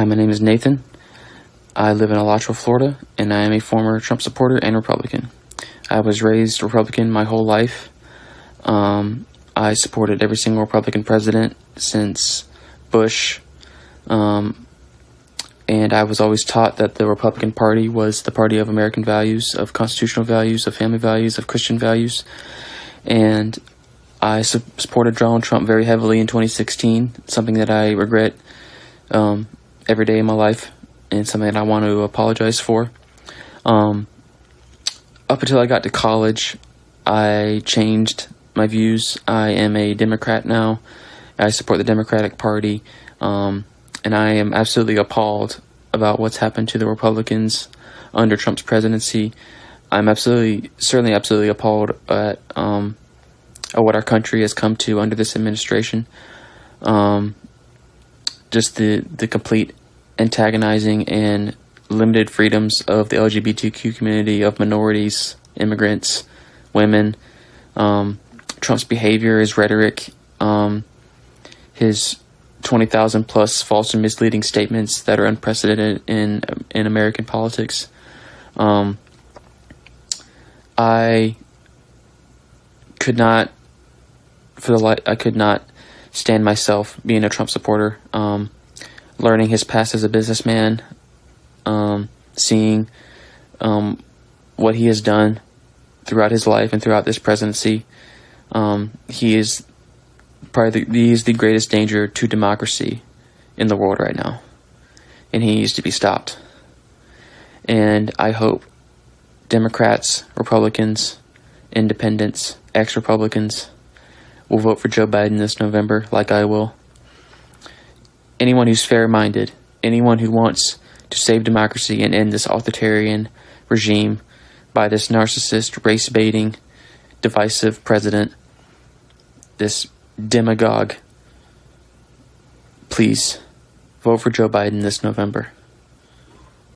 Hi, my name is Nathan. I live in Alachua, Florida, and I am a former Trump supporter and Republican. I was raised Republican my whole life. Um, I supported every single Republican president since Bush. Um, and I was always taught that the Republican Party was the party of American values, of constitutional values, of family values, of Christian values. And I su- supported Donald Trump very heavily in 2016, something that I regret um, every day in my life, and something that I want to apologize for. Um, up until I got to college, I changed my views. I am a Democrat now. I support the Democratic Party. Um, and I am absolutely appalled about what's happened to the Republicans under Trump's presidency. I'm absolutely, certainly, absolutely appalled at, um, at what our country has come to under this administration. Um, just the the complete antagonizing and limited freedoms of the LGBTQ community, of minorities, immigrants, women. Um, Trump's behavior, his rhetoric, um, his 20,000 plus false and misleading statements that are unprecedented in in American politics. Um, I could not, for the light, I could not stand myself being a Trump supporter. Um, learning his past as a businessman, um, seeing um, what he has done throughout his life and throughout this presidency. Um, he is probably the, he is the greatest danger to democracy in the world right now, and he needs to be stopped. And I hope Democrats, Republicans, Independents, ex-Republicans will vote for Joe Biden this November, like I will. Anyone who's fair-minded, anyone who wants to save democracy and end this authoritarian regime by this narcissist, race-baiting, divisive president, this demagogue, please vote for Joe Biden this November.